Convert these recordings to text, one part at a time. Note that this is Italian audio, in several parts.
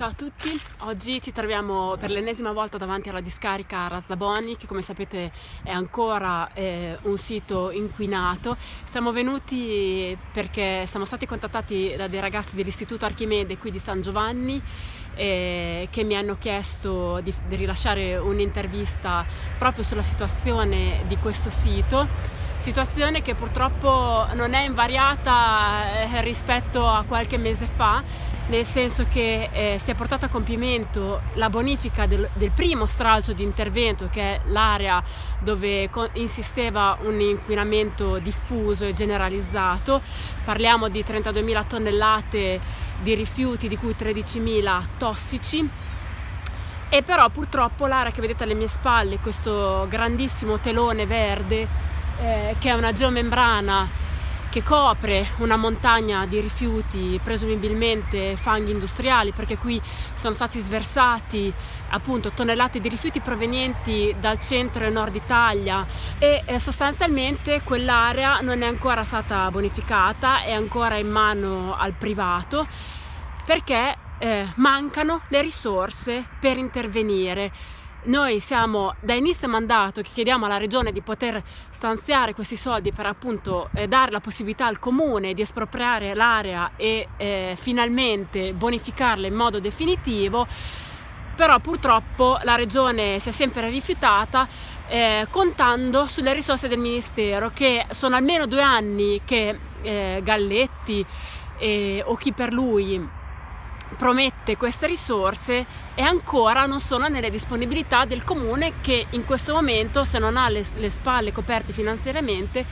Ciao a tutti, oggi ci troviamo per l'ennesima volta davanti alla discarica Razzaboni che come sapete è ancora eh, un sito inquinato. Siamo venuti perché siamo stati contattati da dei ragazzi dell'Istituto Archimede qui di San Giovanni eh, che mi hanno chiesto di, di rilasciare un'intervista proprio sulla situazione di questo sito situazione che purtroppo non è invariata eh, rispetto a qualche mese fa nel senso che eh, si è portata a compimento la bonifica del, del primo stralcio di intervento che è l'area dove insisteva un inquinamento diffuso e generalizzato. Parliamo di 32.000 tonnellate di rifiuti di cui 13.000 tossici. E però purtroppo l'area che vedete alle mie spalle questo grandissimo telone verde eh, che è una geomembrana che copre una montagna di rifiuti, presumibilmente fanghi industriali, perché qui sono stati sversati appunto tonnellate di rifiuti provenienti dal centro e nord Italia. E eh, sostanzialmente quell'area non è ancora stata bonificata, è ancora in mano al privato perché eh, mancano le risorse per intervenire noi siamo da inizio mandato che chiediamo alla regione di poter stanziare questi soldi per appunto eh, dare la possibilità al comune di espropriare l'area e eh, finalmente bonificarla in modo definitivo. Però purtroppo la regione si è sempre rifiutata eh, contando sulle risorse del ministero che sono almeno due anni che eh, Galletti eh, o chi per lui promette queste risorse e ancora non sono nelle disponibilità del comune che in questo momento se non ha le, le spalle coperte finanziariamente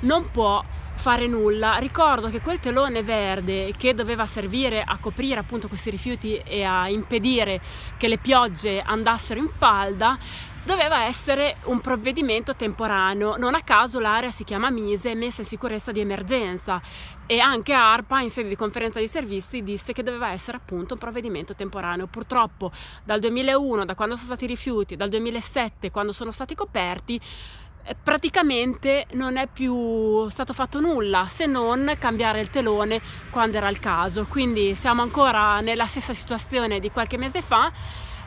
non può fare nulla. Ricordo che quel telone verde che doveva servire a coprire appunto questi rifiuti e a impedire che le piogge andassero in falda doveva essere un provvedimento temporaneo. Non a caso l'area si chiama Mise, messa in sicurezza di emergenza e anche ARPA in sede di conferenza di servizi disse che doveva essere appunto un provvedimento temporaneo. Purtroppo dal 2001, da quando sono stati rifiuti, dal 2007, quando sono stati coperti, praticamente non è più stato fatto nulla se non cambiare il telone quando era il caso quindi siamo ancora nella stessa situazione di qualche mese fa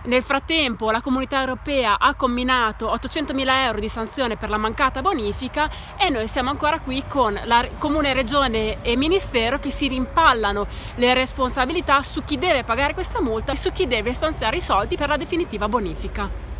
nel frattempo la comunità europea ha combinato 800 mila euro di sanzione per la mancata bonifica e noi siamo ancora qui con la comune, regione e ministero che si rimpallano le responsabilità su chi deve pagare questa multa e su chi deve stanziare i soldi per la definitiva bonifica.